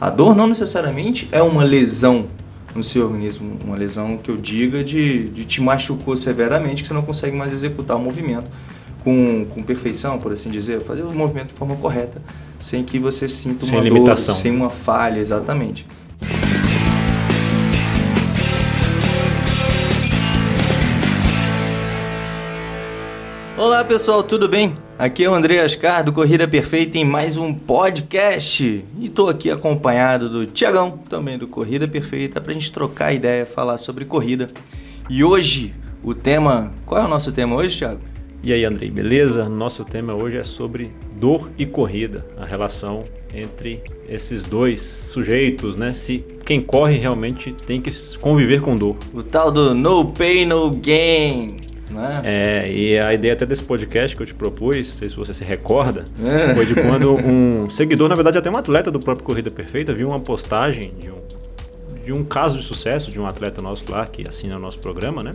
A dor não necessariamente é uma lesão no seu organismo, uma lesão que eu diga de, de te machucou severamente, que você não consegue mais executar o movimento com, com perfeição, por assim dizer, fazer o movimento de forma correta, sem que você sinta uma sem dor, limitação. sem uma falha, exatamente. Olá pessoal, tudo bem? Aqui é o André Ascar do Corrida Perfeita em mais um podcast e estou aqui acompanhado do Tiagão, também do Corrida Perfeita, para a gente trocar ideia, falar sobre corrida. E hoje o tema, qual é o nosso tema hoje, Thiago? E aí, Andrei, beleza? Nosso tema hoje é sobre dor e corrida, a relação entre esses dois sujeitos, né? Se quem corre realmente tem que conviver com dor. O tal do no pain, no gain. Né? É, e a ideia até desse podcast que eu te propus, não sei se você se recorda, É. foi de quando um seguidor, na verdade até um atleta do próprio Corrida Perfeita, viu uma postagem de um, de um caso de sucesso de um atleta nosso lá que assina o nosso programa, né?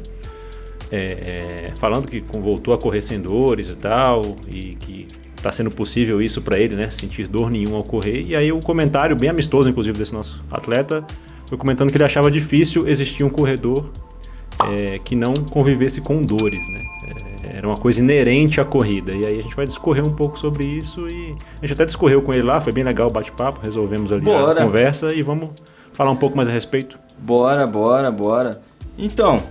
É, é, falando que voltou a correr sem dores e tal, e que está sendo possível isso para ele, né? Sentir dor nenhuma ao correr. E aí o comentário, bem amistoso inclusive desse nosso atleta, foi comentando que ele achava difícil existir um corredor é, que não convivesse com dores, né? É, era uma coisa inerente à corrida. E aí a gente vai discorrer um pouco sobre isso e a gente até discorreu com ele lá, foi bem legal o bate-papo, resolvemos ali Bora. a conversa e vamos falar um pouco mais a respeito. Bora, bora, bora. Então,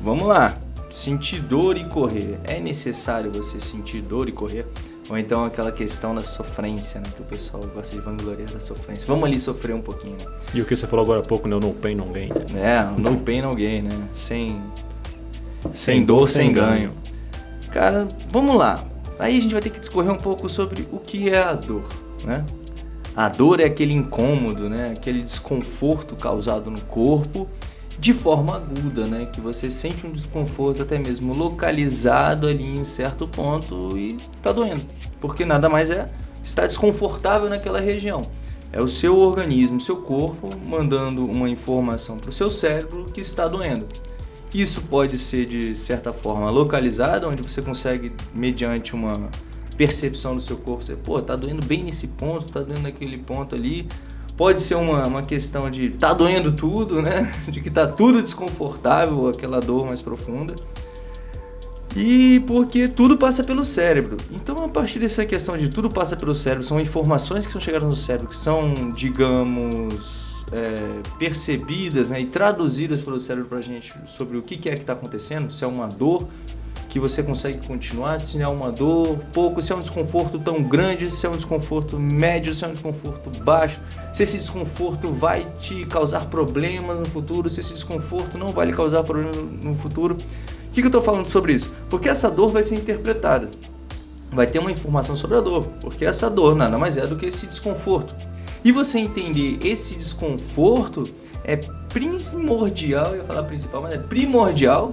vamos lá. Sentir dor e correr. É necessário você sentir dor e correr? Ou então aquela questão da sofrência, né? Que o pessoal gosta de vangloriar da sofrência. Vamos ali sofrer um pouquinho, né? E o que você falou agora há pouco, né? O no pain, no gain. É, no pain, no gain, né? Sem, sem dor, sem ganho. Cara, vamos lá. Aí a gente vai ter que discorrer um pouco sobre o que é a dor, né? A dor é aquele incômodo, né? Aquele desconforto causado no corpo de forma aguda, né? Que você sente um desconforto até mesmo localizado ali em certo ponto e tá doendo. Porque nada mais é estar desconfortável naquela região. É o seu organismo, seu corpo mandando uma informação para o seu cérebro que está doendo. Isso pode ser de certa forma localizado, onde você consegue, mediante uma percepção do seu corpo, você, pô, tá doendo bem nesse ponto, tá doendo naquele ponto ali. Pode ser uma, uma questão de tá doendo tudo, né? De que tá tudo desconfortável, aquela dor mais profunda. E porque tudo passa pelo cérebro. Então, a partir dessa questão de tudo passa pelo cérebro, são informações que são chegadas no cérebro, que são, digamos, é, percebidas né, e traduzidas pelo cérebro pra gente sobre o que é que está acontecendo, se é uma dor que você consegue continuar, se é uma dor pouco, se é um desconforto tão grande, se é um desconforto médio, se é um desconforto baixo, se esse desconforto vai te causar problemas no futuro, se esse desconforto não vai lhe causar problemas no futuro. O que, que eu estou falando sobre isso? Porque essa dor vai ser interpretada. Vai ter uma informação sobre a dor, porque essa dor nada mais é do que esse desconforto. E você entender esse desconforto é primordial, eu ia falar principal, mas é primordial,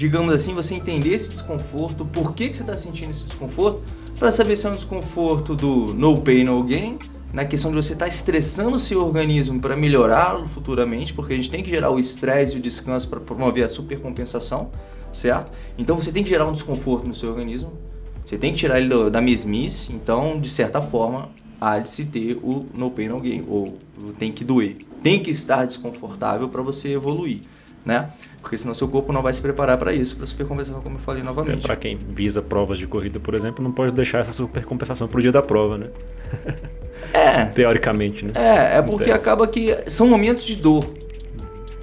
digamos assim, você entender esse desconforto, por que, que você está sentindo esse desconforto, para saber se é um desconforto do no pain, no gain, na questão de você estar estressando o seu organismo para melhorá-lo futuramente, porque a gente tem que gerar o estresse e o descanso para promover a supercompensação, certo? Então você tem que gerar um desconforto no seu organismo, você tem que tirar ele do- da mesmice, então, de certa forma, há de se ter o no pain, no gain, ou tem que doer. Tem que estar desconfortável para você evoluir, né? Porque senão seu corpo não vai se preparar para isso, para supercompensação, como eu falei novamente. para quem visa provas de corrida, por exemplo, não pode deixar essa supercompensação pro dia da prova, né? É, Teoricamente, né? É, é porque Acontece. acaba que são momentos de dor.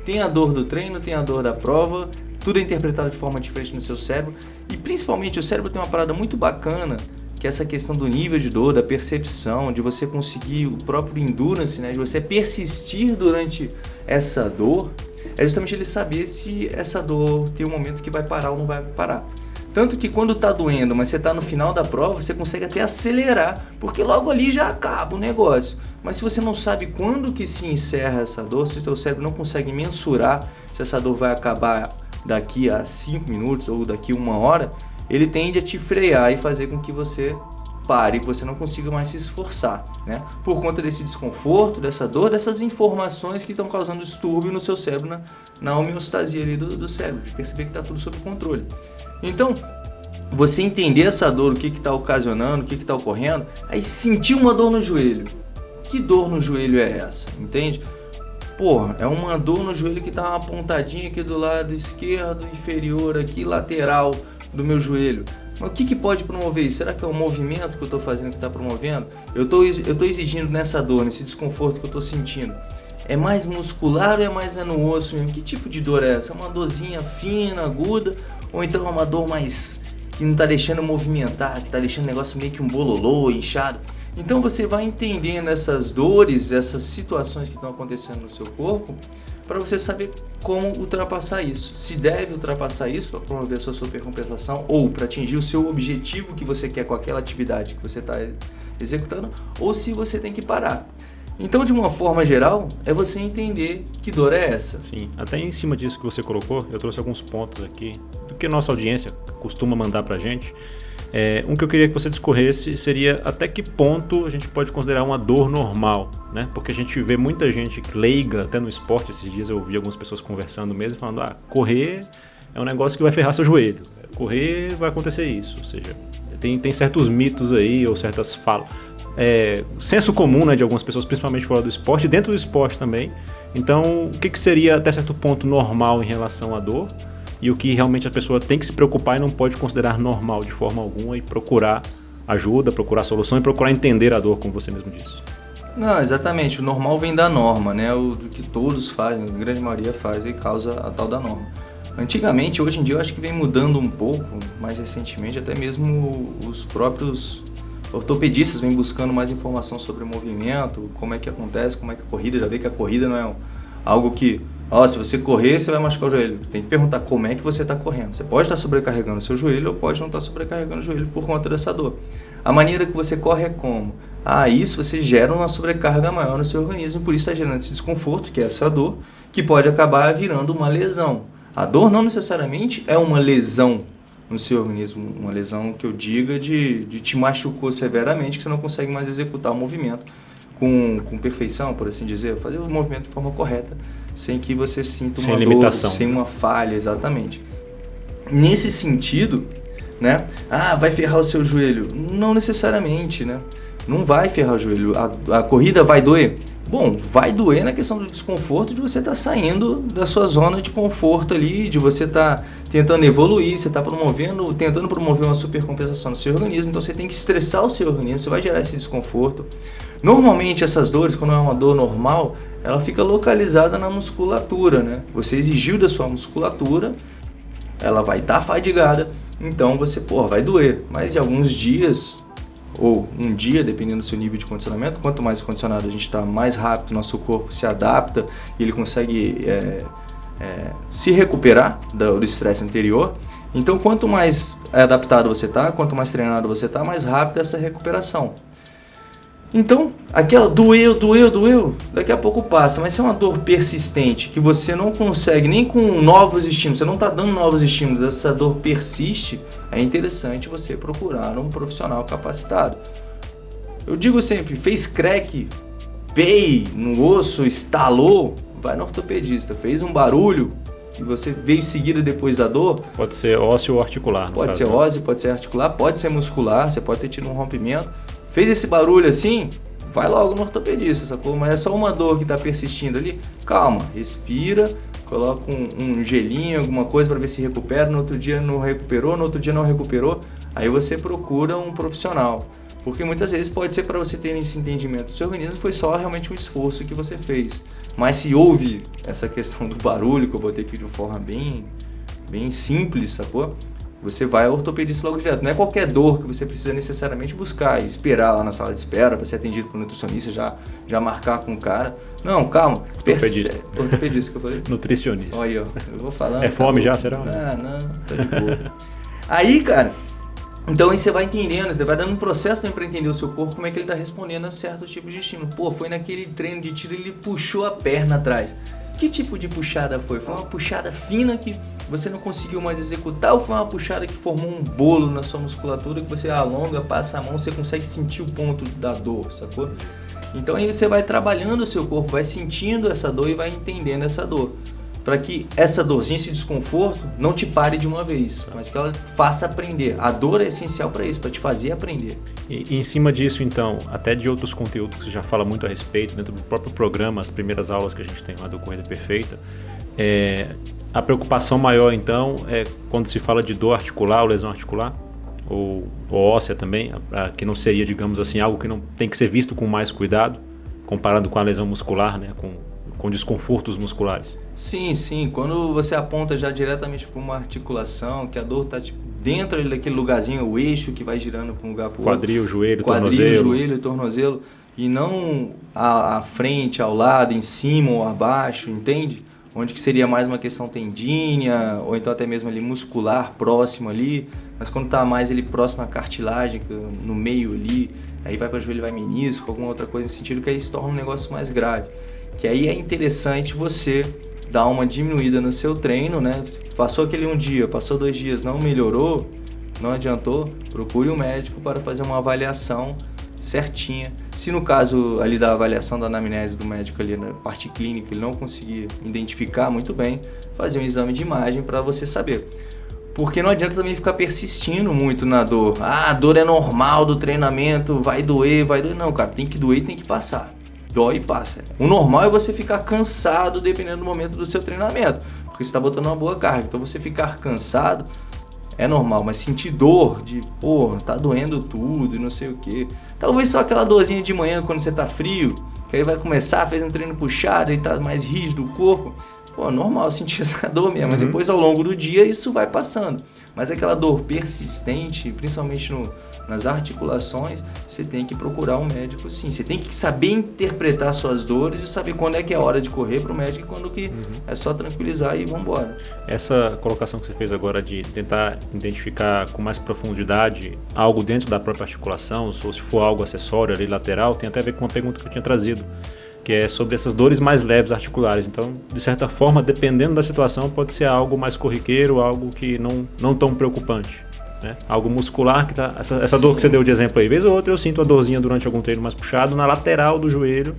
Tem a dor do treino, tem a dor da prova, tudo é interpretado de forma diferente no seu cérebro. E principalmente o cérebro tem uma parada muito bacana, que é essa questão do nível de dor, da percepção, de você conseguir o próprio endurance, né? De você persistir durante essa dor. É justamente ele saber se essa dor tem um momento que vai parar ou não vai parar. Tanto que quando tá doendo, mas você tá no final da prova, você consegue até acelerar, porque logo ali já acaba o negócio. Mas se você não sabe quando que se encerra essa dor, se o teu cérebro não consegue mensurar se essa dor vai acabar daqui a 5 minutos ou daqui a uma hora, ele tende a te frear e fazer com que você pare, você não consiga mais se esforçar, né? Por conta desse desconforto, dessa dor, dessas informações que estão causando distúrbio no seu cérebro, na, na homeostasia ali do, do cérebro, de perceber que está tudo sob controle. Então, você entender essa dor, o que está ocasionando, o que está ocorrendo, aí sentir uma dor no joelho. que dor no joelho é essa? Entende? Porra, é uma dor no joelho que tá uma pontadinha aqui do lado esquerdo, inferior aqui, lateral do meu joelho. Mas o que, que pode promover isso? Será que é o movimento que eu estou fazendo que está promovendo? Eu eu tô exigindo nessa dor, nesse desconforto que eu estou sentindo. É mais muscular ou é mais é no osso mesmo? Que tipo de dor é essa? É uma dorzinha fina, aguda? Ou então é uma dor mais que não está deixando movimentar, que está deixando o negócio meio que um bololô, inchado? Então você vai entendendo essas dores, essas situações que estão acontecendo no seu corpo, para você saber como ultrapassar isso. Se deve ultrapassar isso para promover a sua supercompensação ou para atingir o seu objetivo que você quer com aquela atividade que você está executando, ou se você tem que parar. Então, de uma forma geral, é você entender que dor é essa. Sim, até em cima disso que você colocou, eu trouxe alguns pontos aqui do que nossa audiência costuma mandar para a gente. É, um que eu queria que você discorresse seria até que ponto a gente pode considerar uma dor normal, né? Porque a gente vê muita gente leiga, até no esporte esses dias eu vi algumas pessoas conversando mesmo, falando, ah, correr é um negócio que vai ferrar seu joelho, correr vai acontecer isso, ou seja, tem, tem certos mitos aí ou certas falas, é, senso comum né, de algumas pessoas, principalmente fora do esporte, dentro do esporte também. Então, o que, que seria até certo ponto normal em relação à dor? E o que realmente a pessoa tem que se preocupar e não pode considerar normal de forma alguma e procurar ajuda, procurar solução e procurar entender a dor, como você mesmo disse. Não, exatamente. O normal vem da norma, né? O que todos fazem, a grande maioria faz e causa a tal da norma. Antigamente, hoje em dia, eu acho que vem mudando um pouco, mais recentemente, até mesmo os próprios ortopedistas vêm buscando mais informação sobre o movimento, como é que acontece, como é que a corrida, já vê que a corrida não é algo que Ó, se você correr, você vai machucar o joelho. Tem que perguntar como é que você está correndo. Você pode estar sobrecarregando o seu joelho ou pode não estar sobrecarregando o joelho por conta dessa dor. A maneira que você corre é como? Ah, isso você gera uma sobrecarga maior no seu organismo, por isso está gerando esse desconforto, que é essa dor, que pode acabar virando uma lesão. A dor não necessariamente é uma lesão no seu organismo, uma lesão que eu diga de, de te machucou severamente, que você não consegue mais executar o movimento com, com perfeição, por assim dizer, fazer o movimento de forma correta, sem que você sinta uma sem dor, limitação. sem uma falha, exatamente. Nesse sentido, né? Ah, vai ferrar o seu joelho? Não necessariamente, né? Não vai ferrar o joelho. A, a corrida vai doer? Bom, vai doer na questão do desconforto de você estar tá saindo da sua zona de conforto ali, de você estar tá tentando evoluir, você está promovendo, tentando promover uma supercompensação no seu organismo, então você tem que estressar o seu organismo, você vai gerar esse desconforto. Normalmente essas dores, quando é uma dor normal, ela fica localizada na musculatura, né? Você exigiu da sua musculatura, ela vai estar tá fadigada, então você, pô, vai doer. Mas em alguns dias, ou um dia, dependendo do seu nível de condicionamento, quanto mais condicionado a gente está, mais rápido nosso corpo se adapta e ele consegue é, é, se recuperar do estresse anterior. Então, quanto mais adaptado você está, quanto mais treinado você está, mais rápida essa recuperação. Então, aquela doeu, doeu, doeu, daqui a pouco passa, mas se é uma dor persistente, que você não consegue nem com novos estímulos, você não está dando novos estímulos, essa dor persiste, é interessante você procurar um profissional capacitado. Eu digo sempre, fez crack, pei no osso, estalou, vai no ortopedista, fez um barulho, que você veio seguida depois da dor. Pode ser ósseo ou articular. Pode caso. ser ósseo, pode ser articular, pode ser muscular, você pode ter tido um rompimento Fez esse barulho assim, vai logo no ortopedista, sacou? Mas é só uma dor que está persistindo ali. Calma, respira, coloca um, um gelinho, alguma coisa para ver se recupera. No outro dia não recuperou, no outro dia não recuperou. Aí você procura um profissional. Porque muitas vezes pode ser para você ter esse entendimento do seu organismo, foi só realmente um esforço que você fez. Mas se houve essa questão do barulho, que eu botei aqui de uma forma bem, bem simples, sacou? Você vai ao ortopedista logo direto. Não é qualquer dor que você precisa necessariamente buscar e esperar lá na sala de espera para ser atendido por um nutricionista, já, já marcar com o cara. Não, calma. Ortopedista. Perce... Ortopedista que eu falei? Nutricionista. Olha aí, ó. Eu vou falando. É fome já, será? Ah, não, tá de boa. aí, cara, então aí você vai entendendo, você vai dando um processo também para entender o seu corpo, como é que ele está respondendo a certo tipo de estímulo. Pô, foi naquele treino de tiro, ele puxou a perna atrás. Que tipo de puxada foi? Foi uma puxada fina que você não conseguiu mais executar ou foi uma puxada que formou um bolo na sua musculatura que você alonga, passa a mão, você consegue sentir o ponto da dor, sacou? Então aí você vai trabalhando o seu corpo, vai sentindo essa dor e vai entendendo essa dor. Para que essa dorzinha, esse desconforto, não te pare de uma vez, mas que ela faça aprender. A dor é essencial para isso, para te fazer aprender. E, e, em cima disso, então, até de outros conteúdos que você já fala muito a respeito, dentro do próprio programa, as primeiras aulas que a gente tem lá do Corrida Perfeita, é, a preocupação maior, então, é quando se fala de dor articular ou lesão articular? Ou, ou óssea também, que não seria, digamos assim, algo que não tem que ser visto com mais cuidado, comparado com a lesão muscular, né, com, com desconfortos musculares? Sim, sim. Quando você aponta já diretamente para uma articulação, que a dor está tipo, dentro daquele lugarzinho, o eixo que vai girando para um lugar para o outro. Quadril, joelho, Quadril, tornozelo. joelho, tornozelo. E não à, à frente, ao lado, em cima ou abaixo, entende? Onde que seria mais uma questão tendínea, ou então até mesmo ali muscular, próximo ali. Mas quando está mais ele próximo à cartilagem, no meio ali, aí vai para joelho, vai menisco, alguma outra coisa nesse sentido, que aí se torna um negócio mais grave. Que aí é interessante você dar uma diminuída no seu treino, né? Passou aquele um dia, passou dois dias, não melhorou, não adiantou, procure um médico para fazer uma avaliação certinha. Se no caso ali da avaliação da anamnese do médico ali na parte clínica ele não conseguir identificar muito bem, fazer um exame de imagem para você saber. Porque não adianta também ficar persistindo muito na dor. Ah, a dor é normal do treinamento, vai doer, vai doer. Não, cara, tem que doer e tem que passar dói e passa. O normal é você ficar cansado dependendo do momento do seu treinamento, porque você está botando uma boa carga. Então você ficar cansado é normal, mas sentir dor de, pô, tá doendo tudo e não sei o que. Talvez só aquela dorzinha de manhã quando você tá frio, que aí vai começar, fez um treino puxado e tá mais rígido o corpo. Pô, normal sentir essa dor mesmo, uhum. depois ao longo do dia isso vai passando. Mas aquela dor persistente, principalmente no, nas articulações, você tem que procurar um médico sim. Você tem que saber interpretar suas dores e saber quando é que é hora de correr para o médico e quando que uhum. é só tranquilizar e vamos embora. Essa colocação que você fez agora de tentar identificar com mais profundidade algo dentro da própria articulação, ou se for algo acessório ali lateral, tem até a ver com uma pergunta que eu tinha trazido que é sobre essas dores mais leves articulares. Então, de certa forma, dependendo da situação, pode ser algo mais corriqueiro, algo que não, não tão preocupante. Né? Algo muscular que tá. Essa, essa dor que você deu de exemplo aí, vez ou outra eu sinto a dorzinha durante algum treino mais puxado na lateral do joelho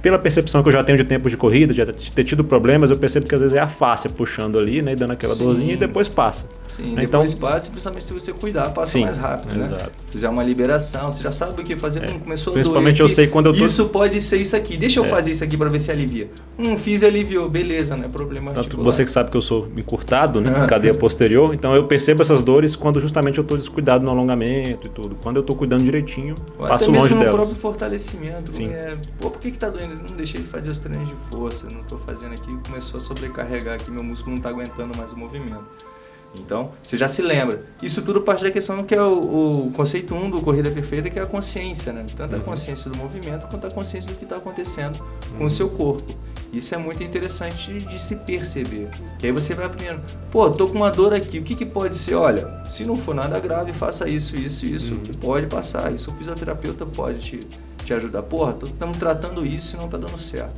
pela percepção que eu já tenho de tempo de corrida, de ter tido problemas, eu percebo que às vezes é a face puxando ali, né, dando aquela sim. dorzinha e depois passa. Sim, né? depois então, passa, principalmente se você cuidar, passa sim, mais rápido, né? Exato. Fizer uma liberação, você já sabe o que fazer, é. hum, começou Principalmente a doer eu sei quando eu tô... Isso pode ser isso aqui, deixa eu é. fazer isso aqui para ver se alivia. Hum, fiz e aliviou, beleza, não é problema Tanto você que sabe que eu sou encurtado, né, cadeia posterior, então eu percebo essas dores quando justamente eu estou descuidado no alongamento e tudo. Quando eu estou cuidando direitinho, Ou passo longe delas. no próprio fortalecimento, sim. É, pô, por que que tá doendo? Não deixei de fazer fazer os treinos de força, não estou fazendo aqui, começou a sobrecarregar aqui, meu músculo não está aguentando mais o movimento. Então, você já se lembra. Isso tudo parte da questão que é o, o conceito 1 um do Corrida Perfeita, que é a consciência, né? Tanto a uhum. consciência do movimento quanto a consciência do que está acontecendo com o uhum. seu corpo. Isso é muito interessante de, de, se perceber. Que aí você vai aprendendo, pô, tô com uma dor aqui, o que, que pode ser? Olha, se não for nada grave, faça isso, isso, isso, uhum. que pode passar. Isso o fisioterapeuta pode te, te ajudar. Porra, estamos tratando isso e não está dando certo.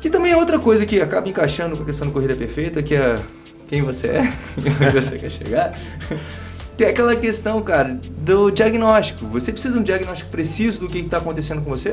Que também é outra coisa que acaba encaixando com a questão da corrida perfeita, que é quem você é e onde você quer chegar. Tem aquela questão, cara, do diagnóstico. Você precisa de um diagnóstico preciso do que está acontecendo com você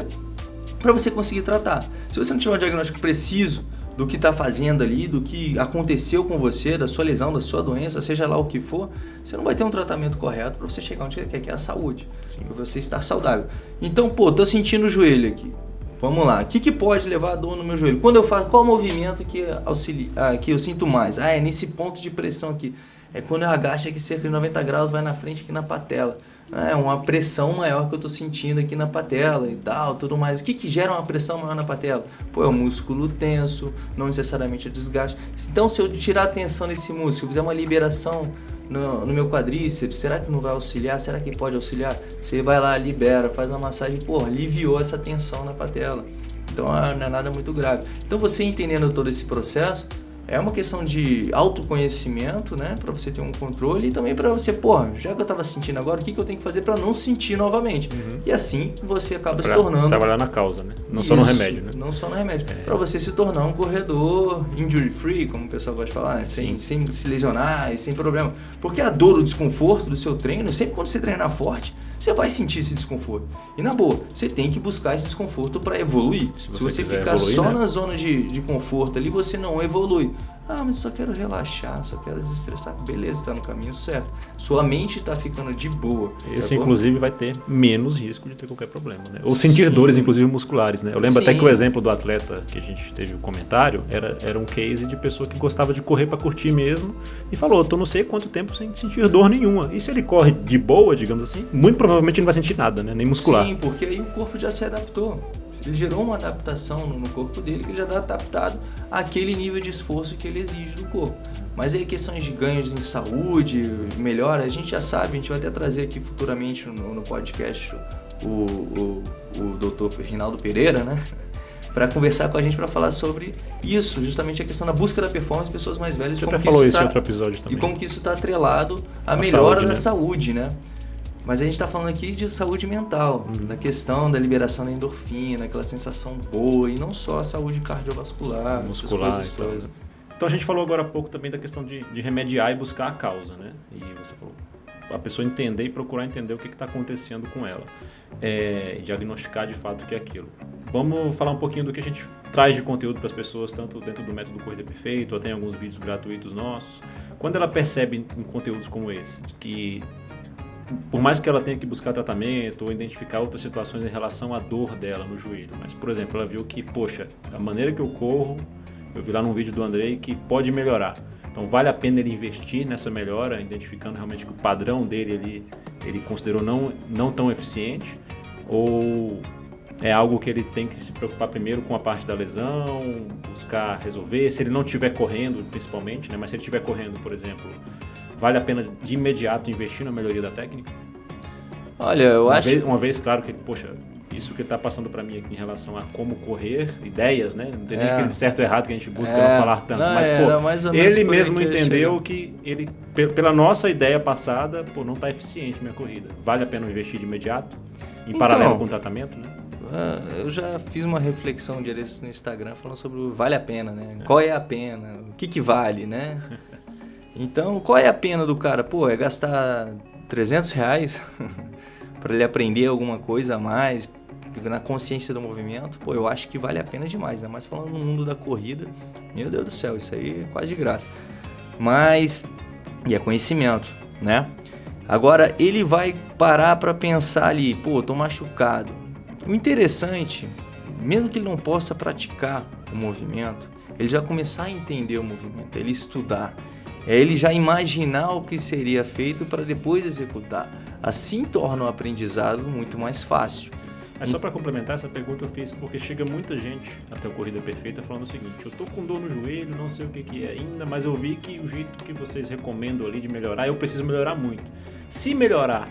para você conseguir tratar. Se você não tiver um diagnóstico preciso do que está fazendo ali, do que aconteceu com você, da sua lesão, da sua doença, seja lá o que for, você não vai ter um tratamento correto para você chegar onde você quer, que é a saúde, para você estar saudável. Então, pô, tô sentindo o joelho aqui. Vamos lá, o que, que pode levar a dor no meu joelho? Quando eu faço, qual movimento que, auxilia, ah, que eu sinto mais? Ah, é nesse ponto de pressão aqui. É quando eu agacho aqui cerca de 90 graus, vai na frente aqui na patela. É uma pressão maior que eu estou sentindo aqui na patela e tal, tudo mais. O que, que gera uma pressão maior na patela? Pô, é o músculo tenso, não necessariamente é desgaste. Então, se eu tirar a tensão desse músculo, fizer uma liberação no, no, meu quadríceps, será que não vai auxiliar? Será que pode auxiliar? Você vai lá, libera, faz uma massagem, pô, aliviou essa tensão na patela. Então ah, não é nada muito grave. Então você entendendo todo esse processo, é uma questão de autoconhecimento, né? Para você ter um controle e também para você, porra, já que eu estava sentindo agora, o que, que eu tenho que fazer para não sentir novamente? Uhum. E assim você acaba pra se tornando. Trabalhar na causa, né? Não Isso, só no remédio, né? Não só no remédio. É. Para você se tornar um corredor injury free, como o pessoal gosta de falar, né? Sem, sem se lesionar e sem problema. Porque a dor, o desconforto do seu treino, sempre quando você treinar forte, você vai sentir esse desconforto. E na boa, você tem que buscar esse desconforto para evoluir. Se você, você ficar evoluir, só né? na zona de, de conforto ali, você não evolui. Ah, mas só quero relaxar, só quero desestressar. Beleza, está no caminho certo. Sua mente está ficando de boa. Esse, inclusive, vai ter menos risco de ter qualquer problema, né? Ou Sim. sentir dores, inclusive, musculares, né? Eu lembro Sim. até que o exemplo do atleta que a gente teve o um comentário era, era um case de pessoa que gostava de correr para curtir mesmo e falou, tô não sei quanto tempo sem sentir dor nenhuma. E se ele corre de boa, digamos assim, muito provavelmente ele não vai sentir nada, né? Nem muscular. Sim, porque aí o corpo já se adaptou. Ele gerou uma adaptação no corpo dele que ele já está adaptado àquele nível de esforço que ele exige do corpo. Mas aí questões de ganhos em saúde, melhora, a gente já sabe, a gente vai até trazer aqui futuramente no, no podcast o, o, o doutor Rinaldo Pereira, né? para conversar com a gente para falar sobre isso, justamente a questão da busca da performance de pessoas mais velhas. Você até falou isso, tá, em outro episódio também. E como que isso está atrelado à a melhora saúde, da né? saúde, né? Mas a gente está falando aqui de saúde mental, uhum. da questão da liberação da endorfina, aquela sensação boa, e não só a saúde cardiovascular, muscular e tal. Então a gente falou agora há pouco também da questão de, de remediar e buscar a causa, né? E você falou, a pessoa entender e procurar entender o que está acontecendo com ela. É, diagnosticar de fato o que é aquilo. Vamos falar um pouquinho do que a gente traz de conteúdo para as pessoas, tanto dentro do método Corrida Perfeito, ou tem alguns vídeos gratuitos nossos. Quando ela percebe em conteúdos como esse, que por mais que ela tenha que buscar tratamento ou identificar outras situações em relação à dor dela no joelho, mas, por exemplo, ela viu que, poxa, a maneira que eu corro, eu vi lá num vídeo do Andrei que pode melhorar. Então, vale a pena ele investir nessa melhora, identificando realmente que o padrão dele ele, ele considerou não, não tão eficiente, ou é algo que ele tem que se preocupar primeiro com a parte da lesão, buscar resolver. Se ele não estiver correndo, principalmente, né? mas se ele estiver correndo, por exemplo, vale a pena de imediato investir na melhoria da técnica? Olha, eu uma acho. Vez, uma vez, claro que, poxa, isso que está passando para mim aqui em relação a como correr, ideias, né? Não tem é. nem aquele certo ou errado que a gente busca é. não falar tanto. Não, mas, pô, ele mesmo entendeu que ele, pela nossa ideia passada, pô, não está eficiente minha corrida. Vale a pena investir de imediato? Em então, paralelo com o tratamento, né? Ah, eu já fiz uma reflexão de no Instagram falando sobre o vale a pena, né? É. Qual é a pena? O que, que vale, né? Então, qual é a pena do cara? Pô, é gastar 300 reais para ele aprender alguma coisa a mais, na consciência do movimento, pô, eu acho que vale a pena demais, né? Mas falando no mundo da corrida, meu Deus do céu, isso aí é quase de graça. Mas, e é conhecimento, né? Agora, ele vai parar para pensar ali, pô, tô machucado. O interessante, mesmo que ele não possa praticar o movimento, ele já começar a entender o movimento, ele estudar, é ele já imaginar o que seria feito para depois executar. Assim torna o aprendizado muito mais fácil. É só para complementar essa pergunta eu fiz porque chega muita gente até o Corrida Perfeita falando o seguinte: eu tô com dor no joelho, não sei o que, que é ainda, mas eu vi que o jeito que vocês recomendam ali de melhorar, eu preciso melhorar muito. Se melhorar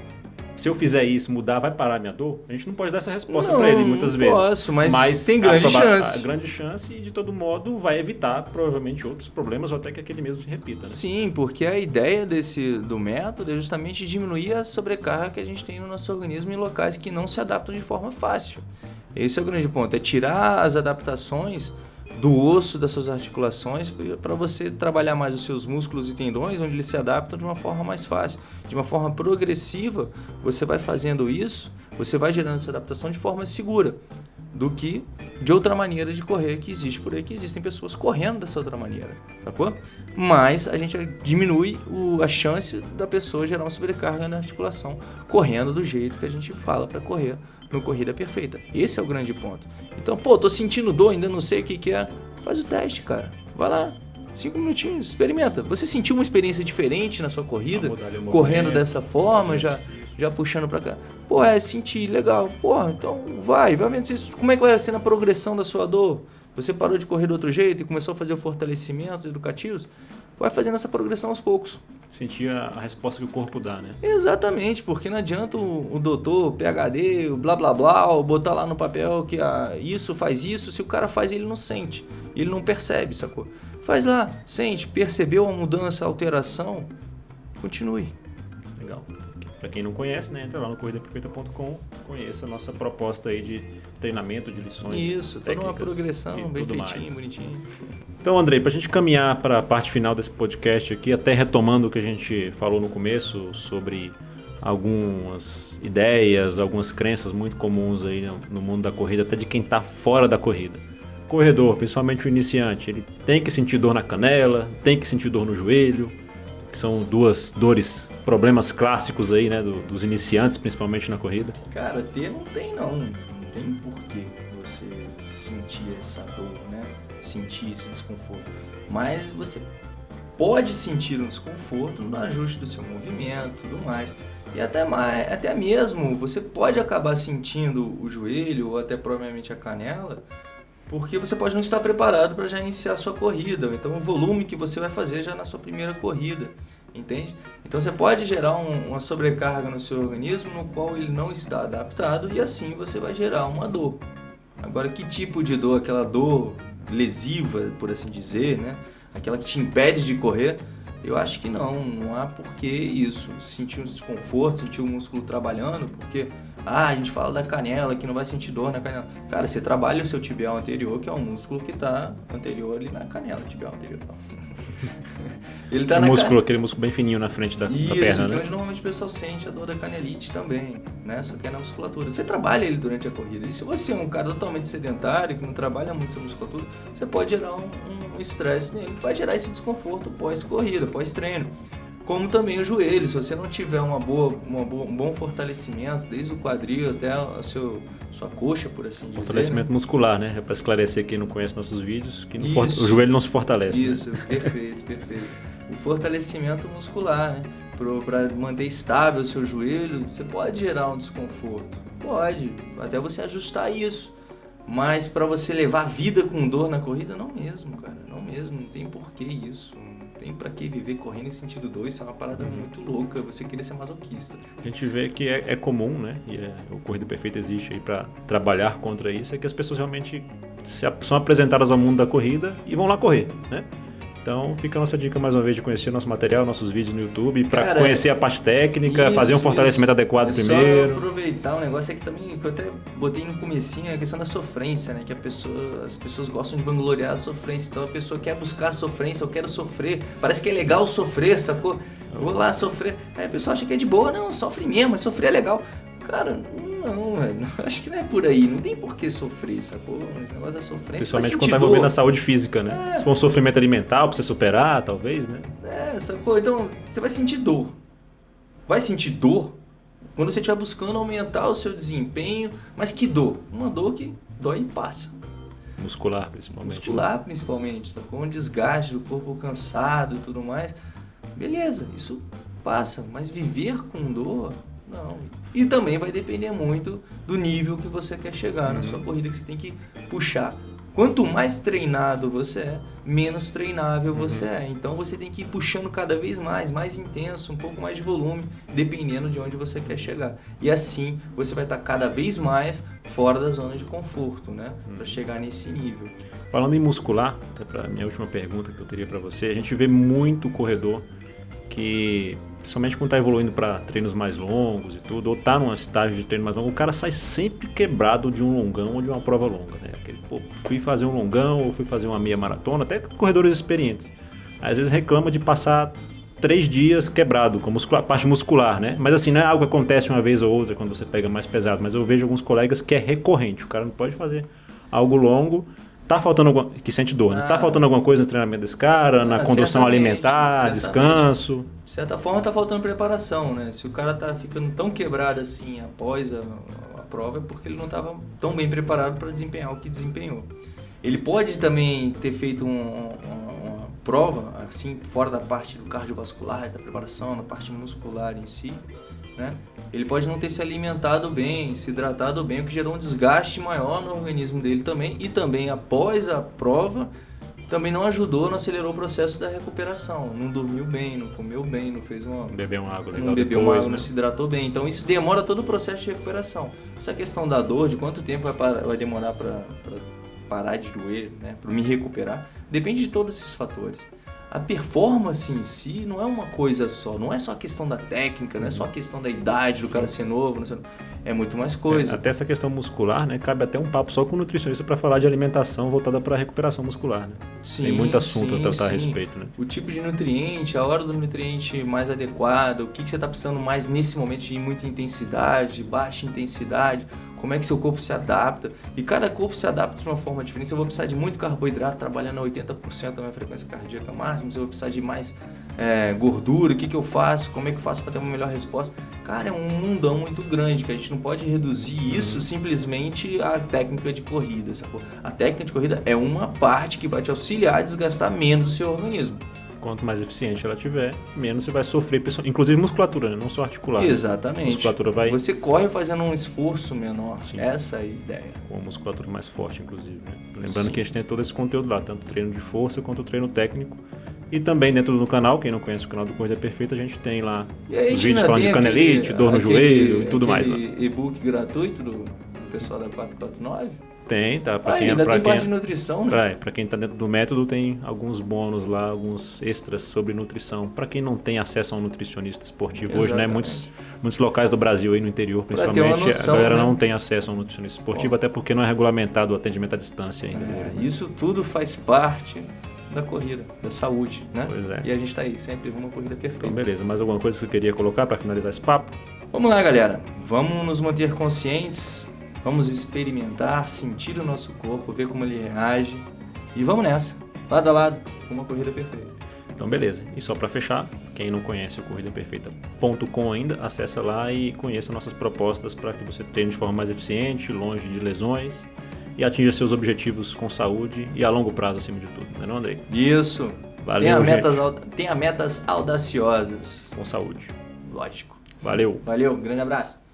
se eu fizer isso, mudar, vai parar a minha dor? A gente não pode dar essa resposta para ele muitas não vezes. Posso, mas, mas tem grande a, chance. A grande chance e de todo modo vai evitar provavelmente outros problemas ou até que aquele mesmo se repita. Né? Sim, porque a ideia desse do método é justamente diminuir a sobrecarga que a gente tem no nosso organismo em locais que não se adaptam de forma fácil. Esse é o grande ponto, é tirar as adaptações do osso das suas articulações para você trabalhar mais os seus músculos e tendões, onde eles se adaptam de uma forma mais fácil, de uma forma progressiva. Você vai fazendo isso, você vai gerando essa adaptação de forma segura do que de outra maneira de correr que existe por aí, que existem pessoas correndo dessa outra maneira, sacou? Mas a gente diminui o, a chance da pessoa gerar uma sobrecarga na articulação correndo do jeito que a gente fala para correr no Corrida Perfeita. Esse é o grande ponto. Então, pô, tô sentindo dor, ainda não sei o que, que é. Faz o teste, cara. Vai lá. Cinco minutinhos, experimenta. Você sentiu uma experiência diferente na sua corrida? Correndo dessa forma, já, já puxando para cá. Pô, é, senti, legal. Pô, então vai, vai vendo isso. Como é que vai ser na progressão da sua dor? Você parou de correr do outro jeito e começou a fazer fortalecimentos educativos? vai fazendo essa progressão aos poucos. Sentir a resposta que o corpo dá, né? Exatamente, porque não adianta o, o doutor, o PHD, o blá blá blá, botar lá no papel que ah, isso faz isso, se o cara faz ele não sente, ele não percebe, sacou? Faz lá, sente, percebeu a mudança, a alteração, continue. Legal. Para quem não conhece, né, entra lá no corridaperfeita.com, conheça a nossa proposta aí de treinamento, de lições. Isso, toda uma progressão bem feitinho, mais. bonitinho. Então, Andrei, para a gente caminhar para a parte final desse podcast aqui, até retomando o que a gente falou no começo sobre algumas ideias, algumas crenças muito comuns aí no mundo da corrida, até de quem está fora da corrida. Corredor, principalmente o iniciante, ele tem que sentir dor na canela, tem que sentir dor no joelho, que são duas dores, problemas clássicos aí, né, do, dos iniciantes, principalmente na corrida. Cara, ter não tem não, não tem porquê você sentir essa dor, né, sentir esse desconforto. Mas você pode sentir um desconforto no ajuste do seu movimento, tudo mais. E até, mais, até mesmo você pode acabar sentindo o joelho ou até provavelmente a canela, porque você pode não estar preparado para já iniciar a sua corrida, ou então o volume que você vai fazer já na sua primeira corrida, entende? Então você pode gerar um, uma sobrecarga no seu organismo no qual ele não está adaptado e assim você vai gerar uma dor. Agora, que tipo de dor? Aquela dor lesiva, por assim dizer, né? Aquela que te impede de correr, eu acho que não, não há porquê isso. Sentir um desconforto, sentir o músculo trabalhando, porque ah, a gente fala da canela, que não vai sentir dor na canela. Cara, você trabalha o seu tibial anterior, que é um músculo que está anterior ali na canela, tibial anterior. Ele tá o na músculo, can... aquele músculo bem fininho na frente da, Isso, da perna, que né? onde normalmente o pessoal sente a dor da canelite também, né? Só que é na musculatura. Você trabalha ele durante a corrida. E se você é um cara totalmente sedentário, que não trabalha muito sua musculatura, você pode gerar um estresse um nele, que vai gerar esse desconforto pós-corrida, pós-treino como também o joelho. Se você não tiver uma boa, uma boa, um bom fortalecimento, desde o quadril até a seu, sua coxa, por assim dizer. Fortalecimento né? muscular, né? É para esclarecer quem não conhece nossos vídeos, que o joelho não se fortalece. Né? Isso, né? perfeito, perfeito. O fortalecimento muscular, né? Para manter estável o seu joelho, você pode gerar um desconforto. Pode, até você ajustar isso. Mas para você levar a vida com dor na corrida, não mesmo, cara. Não mesmo, não tem porquê isso tem para que viver correndo em sentido 2, isso é uma parada uhum. muito louca, você querer ser masoquista. A gente vê que é, é comum, né? E é, o Corrida Perfeita existe aí para trabalhar contra isso, é que as pessoas realmente se, são apresentadas ao mundo da corrida e vão lá correr, né? Então fica a nossa dica mais uma vez de conhecer nosso material, nossos vídeos no YouTube, para conhecer a parte técnica, isso, fazer um fortalecimento isso. adequado é primeiro. Só aproveitar um negócio aqui também que eu até botei no comecinho, é a questão da sofrência, né? Que a pessoa, as pessoas gostam de vangloriar a sofrência. Então a pessoa quer buscar a sofrência, eu quero sofrer. Parece que é legal sofrer, sacou? Vou lá sofrer. Aí a pessoa acha que é de boa, não, sofre mesmo, mas sofrer é legal. Cara, não, velho. Acho que não é por aí. Não tem por que sofrer, sacou? Esse negócio da sofrência. Principalmente quando tá envolvendo a saúde física, né? É. Se for um sofrimento alimentar pra você superar, talvez, né? É, sacou? Então, você vai sentir dor. Vai sentir dor quando você estiver buscando aumentar o seu desempenho. Mas que dor? Uma dor que dói e passa. Muscular, principalmente. Né? Muscular, principalmente, sacou? Um desgaste do corpo cansado e tudo mais. Beleza, isso passa. Mas viver com dor não. E também vai depender muito do nível que você quer chegar uhum. na sua corrida, que você tem que puxar. Quanto mais treinado você é, menos treinável uhum. você é. Então você tem que ir puxando cada vez mais, mais intenso, um pouco mais de volume, dependendo de onde você quer chegar. E assim você vai estar cada vez mais fora da zona de conforto, né? Uhum. Para chegar nesse nível. Falando em muscular, até para minha última pergunta que eu teria para você, a gente vê muito corredor que Principalmente quando está evoluindo para treinos mais longos e tudo, ou está num estágio de treino mais longo, o cara sai sempre quebrado de um longão ou de uma prova longa. Né? Aquele, pô, fui fazer um longão ou fui fazer uma meia maratona, até corredores experientes. Às vezes reclama de passar três dias quebrado, com a parte muscular, né? Mas assim, não é algo que acontece uma vez ou outra quando você pega mais pesado, mas eu vejo alguns colegas que é recorrente. O cara não pode fazer algo longo Tá faltando alguma. Que sente dor, né? Tá ah. Tá faltando alguma coisa no treinamento desse cara, na ah, condução alimentar, descanso? De certa forma tá faltando preparação, né? Se o cara tá ficando tão quebrado assim após a, a prova, é porque ele não estava tão bem preparado para desempenhar o que desempenhou. Ele pode também ter feito um, um, uma prova, assim, fora da parte do cardiovascular, da preparação, da parte muscular em si, né? Ele pode não ter se alimentado bem, se hidratado bem, o que gerou um desgaste maior no organismo dele também. E também após a prova, também não ajudou, não acelerou o processo da recuperação. Não dormiu bem, não comeu bem, não fez uma. Bebeu uma água legal. Não bebeu depois, uma água, né? não se hidratou bem. Então isso demora todo o processo de recuperação. Essa questão da dor, de quanto tempo vai, parar, vai demorar para parar de doer, né? para me recuperar, depende de todos esses fatores. A performance em si não é uma coisa só, não é só a questão da técnica, não é só a questão da idade do Sim. cara ser novo, sei, é muito mais coisa. É, até essa questão muscular, né? Cabe até um papo só com o nutricionista para falar de alimentação voltada para recuperação muscular, né? Sim, Tem muito assunto sim, a tratar sim. a respeito, né? O tipo de nutriente, a hora do nutriente mais adequado, o que, que você está precisando mais nesse momento de muita intensidade, baixa intensidade, como é que seu corpo se adapta. E cada corpo se adapta de uma forma diferente. Se eu vou precisar de muito carboidrato, trabalhando a 80% da minha frequência cardíaca máxima, se eu vou precisar de mais é, gordura, o que, que eu faço, como é que eu faço para ter uma melhor resposta. Cara, é um mundão muito grande que a gente não pode reduzir uhum. isso simplesmente à técnica de corrida. Sacou? A técnica de corrida é uma parte que vai te auxiliar a desgastar menos o seu organismo quanto mais eficiente ela tiver, menos você vai sofrer, inclusive musculatura, né? não só articular. Né? Exatamente. A musculatura vai... Você corre fazendo um esforço menor. Sim. Essa é a ideia. Com a musculatura mais forte, inclusive. Né? Lembrando Sim. que a gente tem todo esse conteúdo lá, tanto treino de força quanto treino técnico. E também dentro do canal, quem não conhece o canal do Corrida Perfeita, a gente tem lá os vídeos falando de canelite, aquele, dor no aquele, joelho e tudo mais. e-book gratuito do pessoal da 449? Tem, tá. Pra ah, quem, ainda pra tem quem, parte de nutrição, né? Pra, pra quem tá dentro do método, tem alguns bônus lá, alguns extras sobre nutrição. Para quem não tem acesso a um nutricionista esportivo Exatamente. hoje, né? Muitos, muitos locais do Brasil aí no interior, principalmente, noção, a galera né? não tem acesso a um nutricionista esportivo, Bom. até porque não é regulamentado o atendimento à distância ainda. É, né? Isso tudo faz parte da corrida, da saúde, né? Pois é. E a gente tá aí, sempre uma corrida perfeita. Então, beleza. Mais alguma coisa que você queria colocar para finalizar esse papo? Vamos lá, galera. Vamos nos manter conscientes Vamos experimentar, sentir o nosso corpo, ver como ele reage e vamos nessa, lado a lado, uma corrida perfeita. Então beleza. E só para fechar, quem não conhece o corridaperfeita.com ainda, acessa lá e conheça nossas propostas para que você treine de forma mais eficiente, longe de lesões e atinja seus objetivos com saúde e a longo prazo acima de tudo, não é não, Andrei? Isso. Valeu, tenha metas, tenha metas audaciosas. Com saúde. Lógico. Valeu. Valeu, grande abraço.